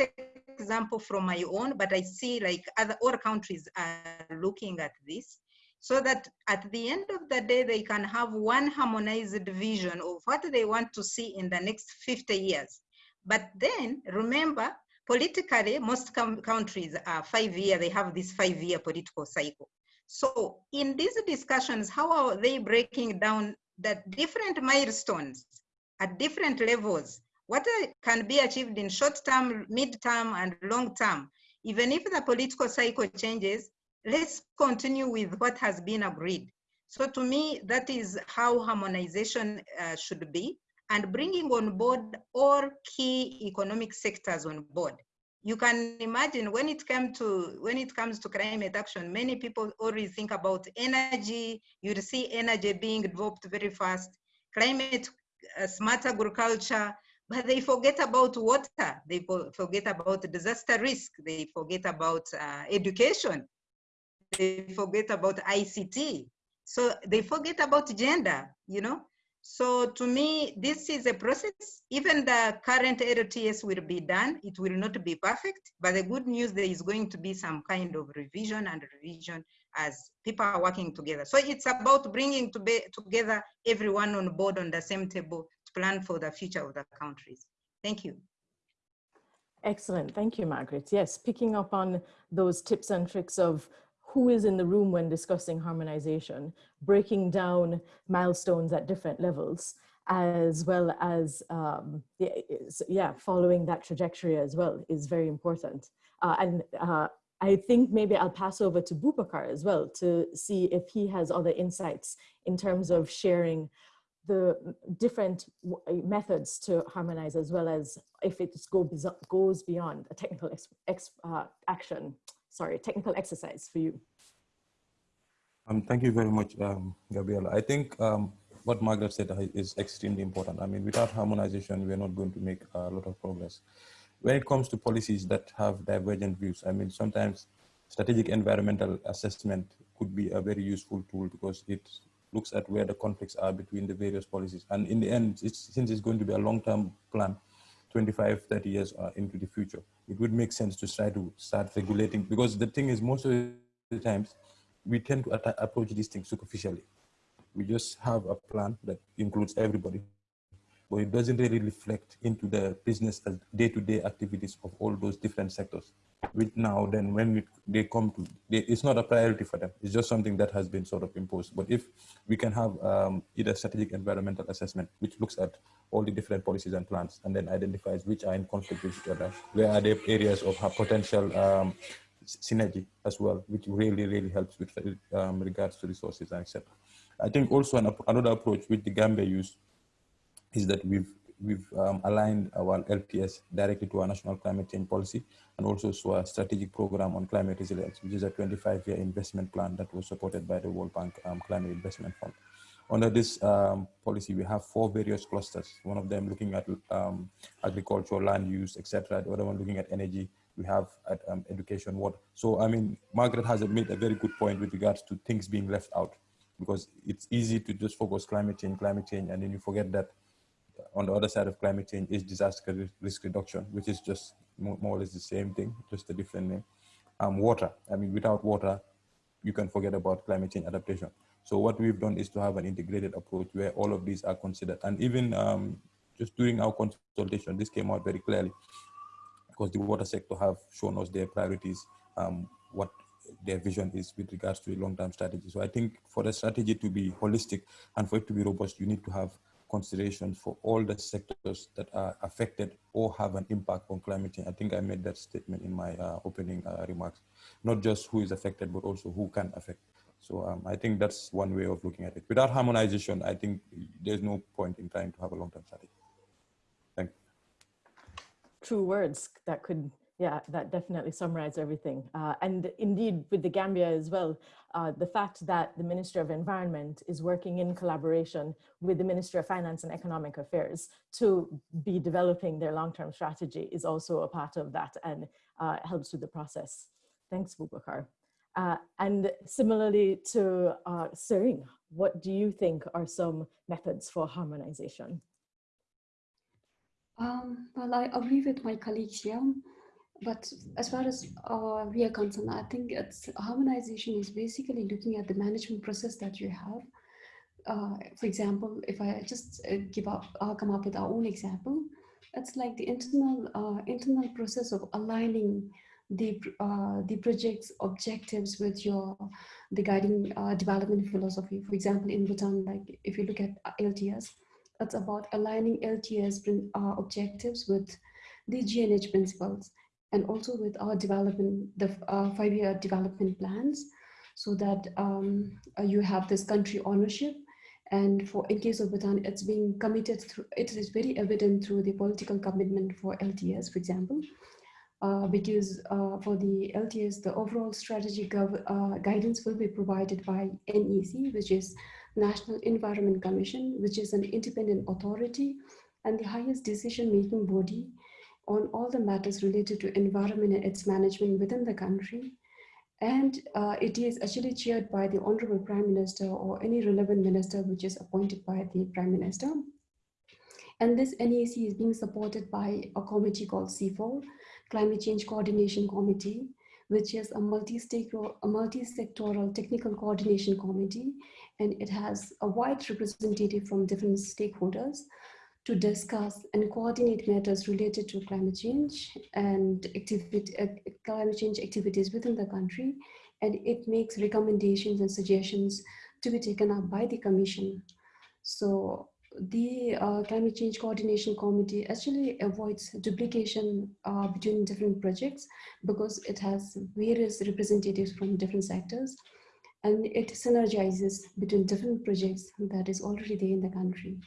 example from my own, but I see like other, other countries are looking at this so that at the end of the day, they can have one harmonized vision of what they want to see in the next 50 years. But then remember, politically, most countries are five year, they have this five year political cycle. So in these discussions, how are they breaking down the different milestones at different levels, what can be achieved in short term, mid term, and long term, even if the political cycle changes, let's continue with what has been agreed. So to me, that is how harmonization uh, should be and bringing on board all key economic sectors on board. You can imagine when it comes to when it comes to climate action, many people already think about energy. You'll see energy being developed very fast, climate uh, smart agriculture, but they forget about water. They forget about disaster risk. They forget about uh, education. They forget about ICT. So they forget about gender, you know? So to me, this is a process. Even the current LTS will be done. It will not be perfect, but the good news, there is going to be some kind of revision and revision as people are working together. So it's about bringing to be, together everyone on board on the same table to plan for the future of the countries. Thank you.
Excellent. Thank you, Margaret. Yes, picking up on those tips and tricks of who is in the room when discussing harmonization, breaking down milestones at different levels, as well as, um, yeah, following that trajectory as well is very important. Uh, and uh, I think maybe I'll pass over to Bubakar as well to see if he has other insights in terms of sharing the different methods to harmonize as well as if it go, goes beyond a technical uh, action sorry, technical exercise for you.
Um, thank you very much, um, Gabriela. I think um, what Margaret said is extremely important. I mean, without harmonization, we're not going to make a lot of progress. When it comes to policies that have divergent views, I mean, sometimes strategic environmental assessment could be a very useful tool because it looks at where the conflicts are between the various policies. And in the end, it's, since it's going to be a long-term plan, 25, 30 years uh, into the future, it would make sense to try to start regulating because the thing is most of the times we tend to approach these things superficially. We just have a plan that includes everybody, but it doesn't really reflect into the business day-to-day -day activities of all those different sectors. With now, then when they come to, they, it's not a priority for them. It's just something that has been sort of imposed. But if we can have um, either strategic environmental assessment, which looks at all the different policies and plans, and then identifies which are in conflict with each other, where are the areas of potential um, synergy as well, which really, really helps with um, regards to resources and etc. I think also an, another approach which the Gambia use is that we've we've um, aligned our LTS directly to our national climate change policy and also to our strategic program on climate resilience, which is a 25-year investment plan that was supported by the World Bank um, Climate Investment Fund. Under this um, policy, we have four various clusters, one of them looking at um, agriculture, land use, etc. The other one looking at energy, we have at um, education, water. So, I mean, Margaret has made a very good point with regards to things being left out because it's easy to just focus climate change, climate change, and then you forget that on the other side of climate change is disaster risk reduction, which is just more, or less the same thing, just a different name. Um, water, I mean, without water, you can forget about climate change adaptation. So what we've done is to have an integrated approach where all of these are considered. And even um, just during our consultation, this came out very clearly because the water sector have shown us their priorities, um, what their vision is with regards to a long-term strategy. So I think for the strategy to be holistic and for it to be robust, you need to have considerations for all the sectors that are affected or have an impact on climate change. I think I made that statement in my uh, opening uh, remarks, not just who is affected, but also who can affect. So um, I think that's one way of looking at it. Without harmonization, I think there's no point in trying to have a long-term strategy. Thank you.
True words that could yeah, that definitely summarized everything. Uh, and indeed, with the Gambia as well, uh, the fact that the Minister of Environment is working in collaboration with the Minister of Finance and Economic Affairs to be developing their long-term strategy is also a part of that and uh, helps with the process. Thanks, Bubakar. Uh, and similarly to uh, Sering, what do you think are some methods for harmonization?
Um, well, I agree with my colleagues here but as far as uh, we are concerned, I think it's harmonization is basically looking at the management process that you have. Uh, for example, if I just uh, give up, I'll come up with our own example. It's like the internal uh, internal process of aligning the uh, the project's objectives with your the guiding uh, development philosophy. For example, in Bhutan, like if you look at LTS, it's about aligning LTS objectives with the GNH principles and also with our development, the uh, five-year development plans, so that um, uh, you have this country ownership. And for in case of Bhutan, it's being committed through, it is very evident through the political commitment for LTS, for example, uh, because uh, for the LTS, the overall strategy uh, guidance will be provided by NEC, which is National Environment Commission, which is an independent authority and the highest decision-making body on all the matters related to environment and its management within the country. And uh, it is actually chaired by the Honorable Prime Minister or any relevant minister which is appointed by the Prime Minister. And this NEC is being supported by a committee called C4, Climate Change Coordination Committee, which is a multi-sectoral multi-sectoral technical coordination committee, and it has a wide representative from different stakeholders to discuss and coordinate matters related to climate change and activity, uh, climate change activities within the country. And it makes recommendations and suggestions to be taken up by the commission. So the uh, climate change coordination committee actually avoids duplication uh, between different projects because it has various representatives from different sectors and it synergizes between different projects that is already there in the country.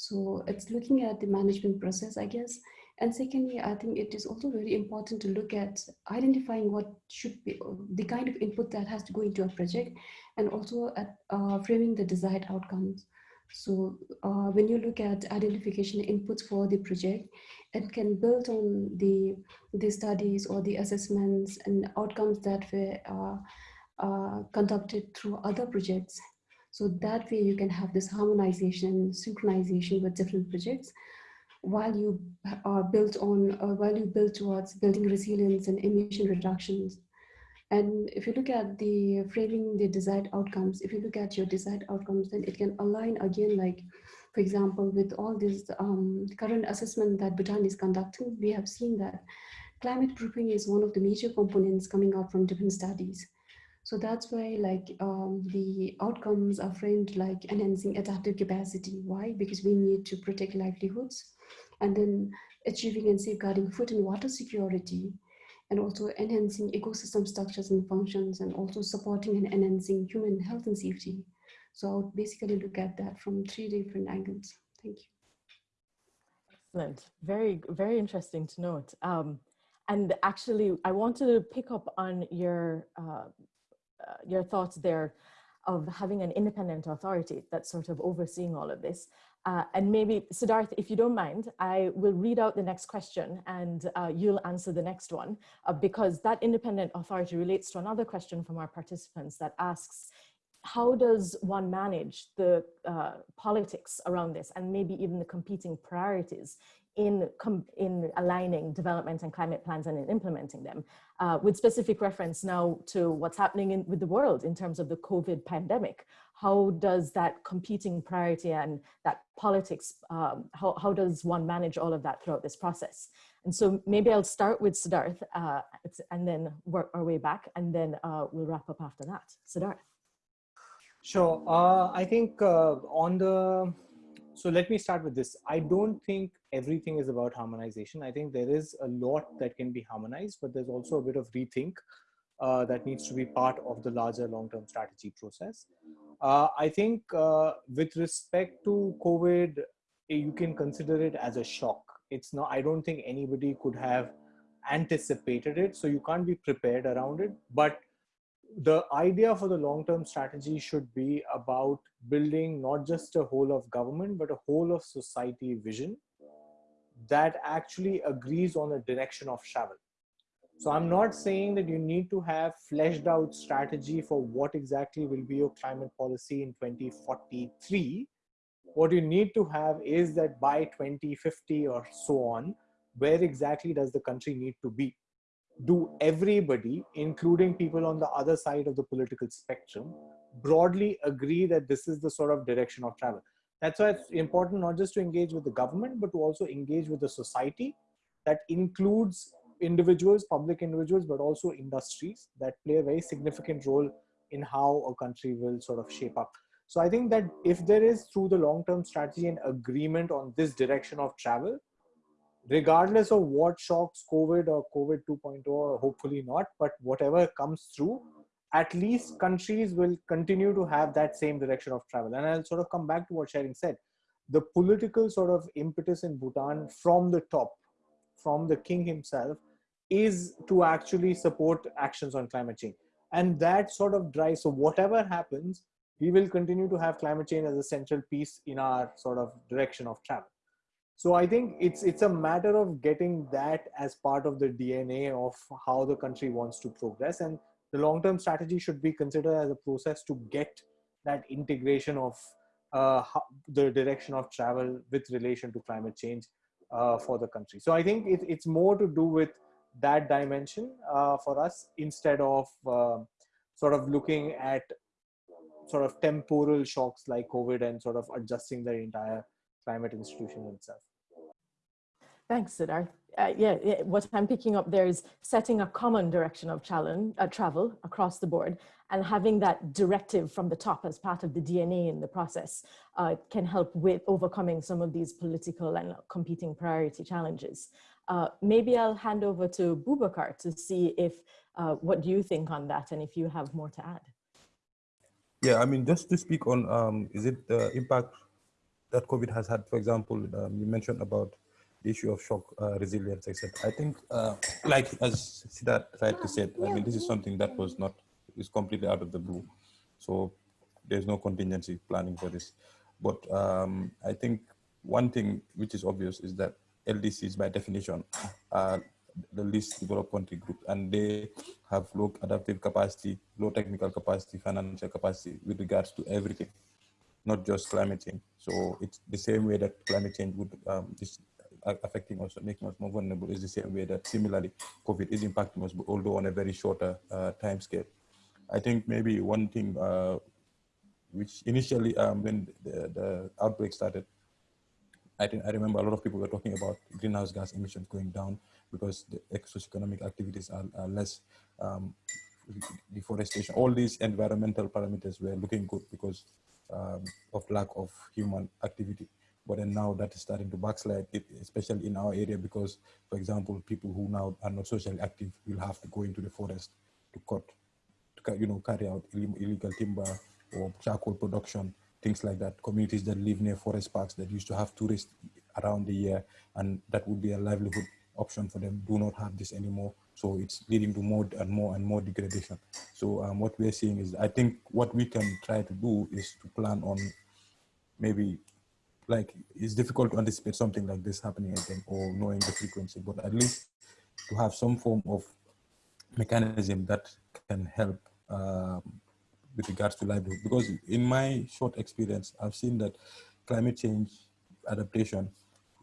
So it's looking at the management process, I guess. And secondly, I think it is also very important to look at identifying what should be the kind of input that has to go into a project and also at uh, framing the desired outcomes. So uh, when you look at identification inputs for the project, it can build on the, the studies or the assessments and outcomes that were uh, uh, conducted through other projects so that way you can have this harmonization, synchronization with different projects while you are built on, uh, while you build towards building resilience and emission reductions. And if you look at the framing the desired outcomes, if you look at your desired outcomes, then it can align again, like, for example, with all this um, current assessment that Bhutan is conducting, we have seen that climate proofing is one of the major components coming out from different studies. So that's why like um, the outcomes are framed like enhancing adaptive capacity. Why? Because we need to protect livelihoods and then achieving and safeguarding food and water security and also enhancing ecosystem structures and functions and also supporting and enhancing human health and safety. So I'll basically look at that from three different angles. Thank you.
Excellent. Very, very interesting to note. Um, and actually, I wanted to pick up on your uh, uh, your thoughts there of having an independent authority that's sort of overseeing all of this. Uh, and maybe, Siddharth, if you don't mind, I will read out the next question and uh, you'll answer the next one uh, because that independent authority relates to another question from our participants that asks, how does one manage the uh, politics around this and maybe even the competing priorities in, in aligning development and climate plans and in implementing them, uh, with specific reference now to what's happening in, with the world in terms of the COVID pandemic. How does that competing priority and that politics, um, how, how does one manage all of that throughout this process? And so maybe I'll start with Siddharth uh, and then work our way back and then uh, we'll wrap up after that. Siddharth.
Sure. Uh, I think uh, on the so let me start with this. I don't think everything is about harmonization. I think there is a lot that can be harmonized, but there's also a bit of rethink uh, that needs to be part of the larger long-term strategy process. Uh, I think uh, with respect to COVID, you can consider it as a shock. It's not, I don't think anybody could have anticipated it. So you can't be prepared around it, but the idea for the long-term strategy should be about building not just a whole of government, but a whole of society vision that actually agrees on a direction of travel. So I'm not saying that you need to have fleshed out strategy for what exactly will be your climate policy in 2043. What you need to have is that by 2050 or so on, where exactly does the country need to be? Do everybody, including people on the other side of the political spectrum, broadly agree that this is the sort of direction of travel. That's why it's important not just to engage with the government, but to also engage with the society that includes individuals, public individuals, but also industries that play a very significant role in how a country will sort of shape up. So I think that if there is through the long-term strategy and agreement on this direction of travel, regardless of what shocks COVID or COVID 2.0, or hopefully not, but whatever comes through, at least countries will continue to have that same direction of travel. And I'll sort of come back to what Sering said. The political sort of impetus in Bhutan from the top, from the king himself, is to actually support actions on climate change. And that sort of drives, so whatever happens, we will continue to have climate change as a central piece in our sort of direction of travel. So I think it's it's a matter of getting that as part of the DNA of how the country wants to progress. And the long-term strategy should be considered as a process to get that integration of uh, the direction of travel with relation to climate change uh, for the country. So I think it, it's more to do with that dimension uh, for us instead of uh, sort of looking at sort of temporal shocks like COVID and sort of adjusting the entire climate institution itself.
Thanks, Siddharth. Uh, yeah, yeah, what I'm picking up there is setting a common direction of challenge, uh, travel across the board and having that directive from the top as part of the DNA in the process uh, can help with overcoming some of these political and competing priority challenges. Uh, maybe I'll hand over to Bubakar to see if, uh, what do you think on that and if you have more to add.
Yeah, I mean, just to speak on, um, is it the impact that COVID has had, for example, um, you mentioned about the issue of shock uh, resilience, etc. I think, uh, like as Siddharth rightly said, I mean, this is something that was not, is completely out of the blue. So there's no contingency planning for this. But um, I think one thing which is obvious is that LDCs by definition are the least developed country group and they have low adaptive capacity, low technical capacity, financial capacity with regards to everything, not just climate change. So it's the same way that climate change would um, is affecting us, making us more vulnerable is the same way that similarly COVID is impacting us, but although on a very shorter uh, time scale. I think maybe one thing uh, which initially um, when the, the outbreak started, I think I remember a lot of people were talking about greenhouse gas emissions going down because the socioeconomic activities are, are less um, deforestation. All these environmental parameters were looking good because um, of lack of human activity. But then now that is starting to backslide, especially in our area, because, for example, people who now are not socially active will have to go into the forest to cut, to, you know, carry out illegal timber or charcoal production things like that. Communities that live near forest parks that used to have tourists around the year, and that would be a livelihood option for them, do not have this anymore. So it's leading to more and more and more degradation. So um, what we're seeing is, I think what we can try to do is to plan on maybe like it's difficult to anticipate something like this happening again or knowing the frequency, but at least to have some form of mechanism that can help um, with regards to livelihood. Because in my short experience, I've seen that climate change adaptation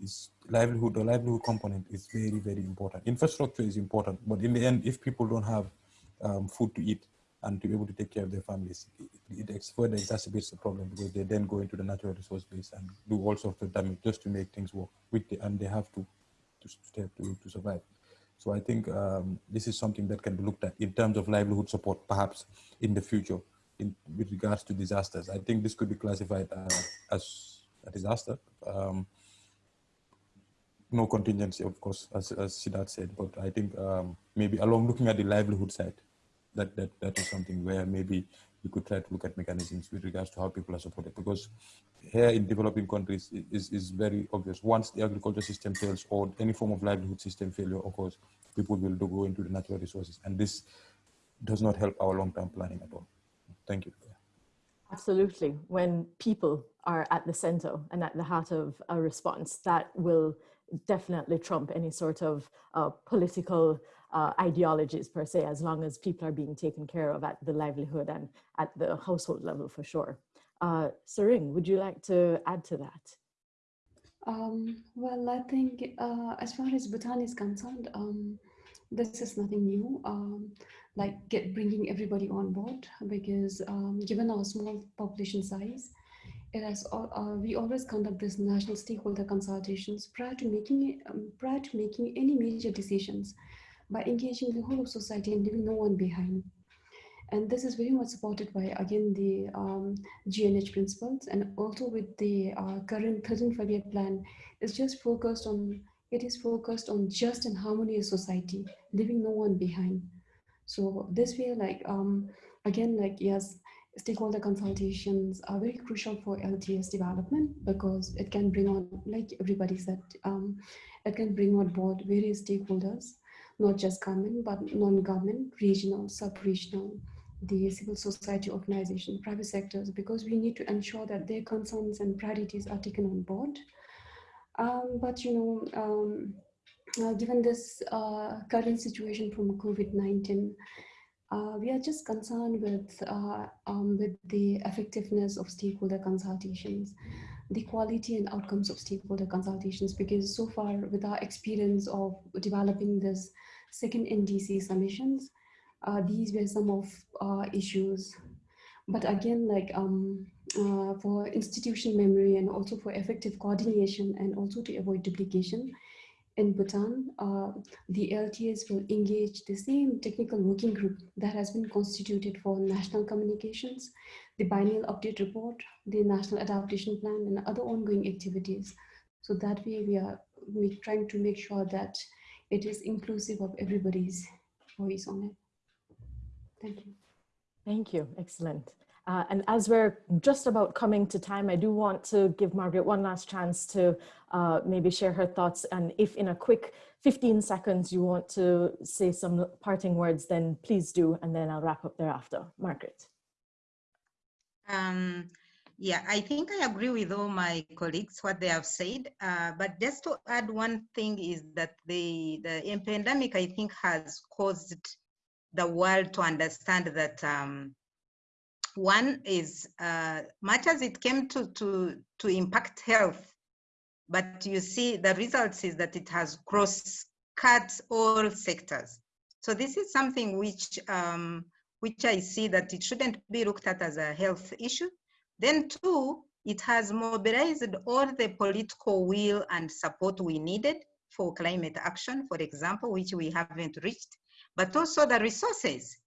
is livelihood, the livelihood component is very, very important. Infrastructure is important, but in the end, if people don't have um, food to eat and to be able to take care of their families, it, it further exacerbates the problem because they then go into the natural resource base and do all sorts of damage just to make things work with the, and they have to to, to, to survive. So I think um, this is something that can be looked at in terms of livelihood support, perhaps in the future in, with regards to disasters. I think this could be classified uh, as a disaster. Um, no contingency, of course, as, as Siddharth said, but I think um, maybe along looking at the livelihood side, that, that, that is something where maybe you could try to look at mechanisms with regards to how people are supported. Because here in developing countries is, is very obvious. Once the agriculture system fails or any form of livelihood system failure occurs, people will go into the natural resources. And this does not help our long-term planning at all. Thank you.
Absolutely. When people are at the center and at the heart of a response, that will definitely trump any sort of uh, political uh, ideologies per se, as long as people are being taken care of at the livelihood and at the household level for sure. Uh, Sering, would you like to add to that?
Um, well, I think uh, as far as Bhutan is concerned, um, this is nothing new. Um, like get bringing everybody on board because um, given our small population size, it has uh, we always conduct this national stakeholder consultations prior to making um, prior to making any major decisions by engaging the whole of society and leaving no one behind. And this is very much supported by, again, the um, GNH principles and also with the uh, current 13th five-year plan, it's just focused on, it is focused on just and harmonious society, leaving no one behind. So this way, like, um, again, like, yes, stakeholder consultations are very crucial for LTS development because it can bring on, like everybody said, um, it can bring on board various stakeholders, not just government, but non-government, regional, sub-regional, the civil society organization, private sectors, because we need to ensure that their concerns and priorities are taken on board. Um, but, you know, um, uh, given this uh, current situation from COVID-19, uh, we are just concerned with, uh, um, with the effectiveness of stakeholder consultations, the quality and outcomes of stakeholder consultations, because so far with our experience of developing this second NDC submissions, uh, these were some of uh, issues. But again, like um, uh, for institution memory and also for effective coordination and also to avoid duplication, in Bhutan, uh, the LTS will engage the same technical working group that has been constituted for national communications, the biennial update report, the national adaptation plan, and other ongoing activities. So that way we are we trying to make sure that it is inclusive of everybody's voice on it. Thank you.
Thank you. Excellent. Uh, and as we're just about coming to time, I do want to give Margaret one last chance to uh, maybe share her thoughts. And if in a quick 15 seconds you want to say some parting words, then please do, and then I'll wrap up thereafter. Margaret.
Um, yeah, I think I agree with all my colleagues, what they have said. Uh, but just to add one thing is that the, the pandemic, I think, has caused the world to understand that um, one is uh, much as it came to, to, to impact health, but you see the results is that it has cross-cut all sectors. So this is something which, um, which I see that it shouldn't be looked at as a health issue. Then two, it has mobilized all the political will and support we needed for climate action, for example, which we haven't reached, but also the resources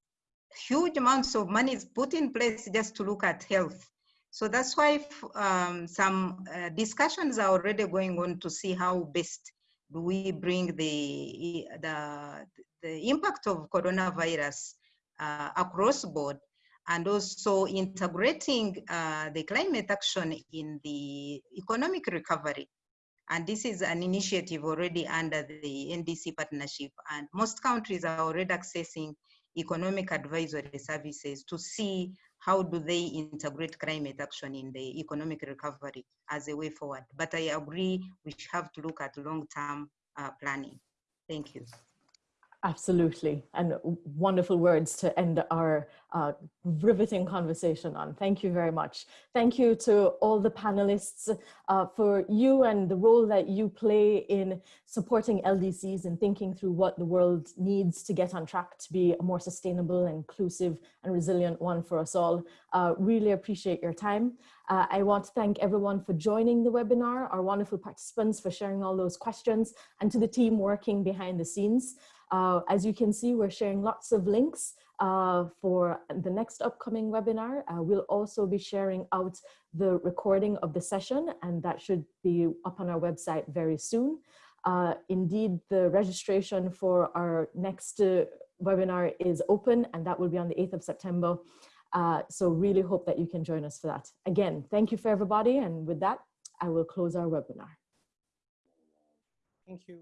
huge amounts of money is put in place just to look at health. So that's why um, some uh, discussions are already going on to see how best do we bring the, the, the impact of coronavirus uh, across board and also integrating uh, the climate action in the economic recovery. And this is an initiative already under the NDC partnership and most countries are already accessing economic advisory services to see how do they integrate climate action in the economic recovery as a way forward. But I agree we have to look at long-term uh, planning. Thank you.
Absolutely. And wonderful words to end our uh, riveting conversation on. Thank you very much. Thank you to all the panelists uh, for you and the role that you play in supporting LDCs and thinking through what the world needs to get on track to be a more sustainable, inclusive and resilient one for us all. Uh, really appreciate your time. Uh, I want to thank everyone for joining the webinar, our wonderful participants for sharing all those questions and to the team working behind the scenes. Uh, as you can see, we're sharing lots of links uh, for the next upcoming webinar. Uh, we'll also be sharing out the recording of the session and that should be up on our website very soon. Uh, indeed, the registration for our next uh, webinar is open and that will be on the 8th of September. Uh, so really hope that you can join us for that. Again, thank you for everybody. And with that, I will close our webinar.
Thank you.